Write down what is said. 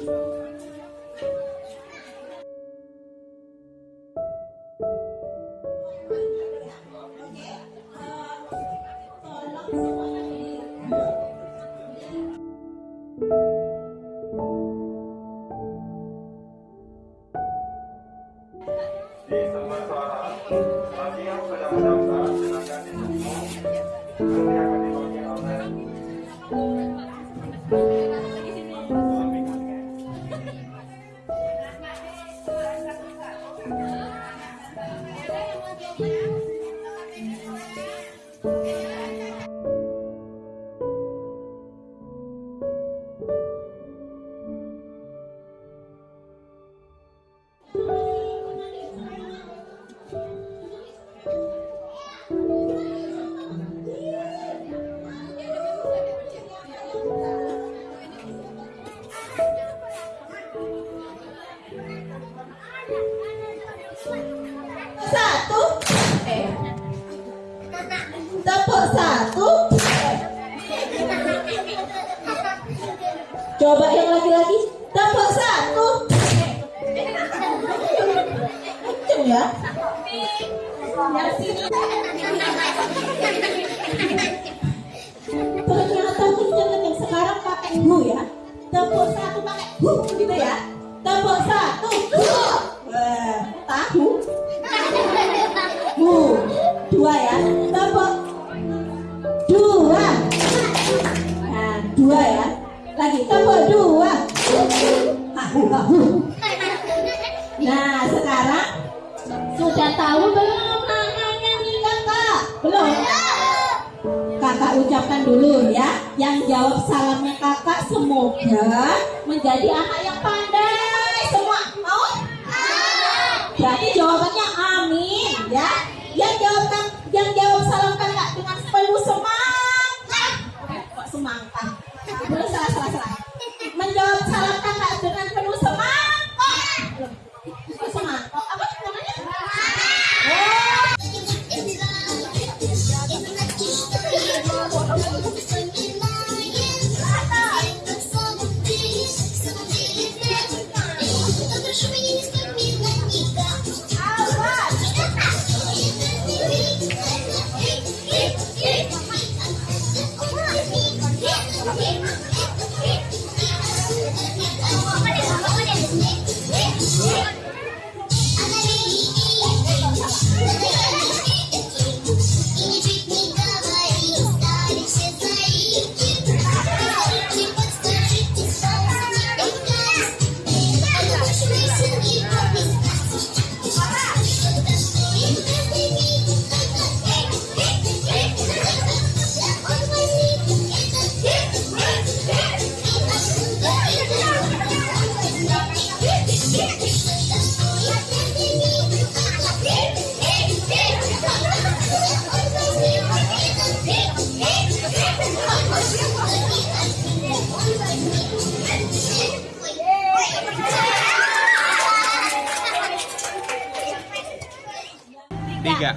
Gracias. Satu. Coba yang laki-laki tepuk satu. Kenceng ya. yang Dua. Nah, dua ya. Lagi tepuk dua. Nah, sekarang sudah tahu belum namanya nih kakak? Belum? Kakak ucapkan dulu ya. Yang jawab salamnya kakak semoga menjadi anak yang pandai semua. Mau? Berarti jawabannya amin ya. Semangat? Belum salah salah salah. Tiga.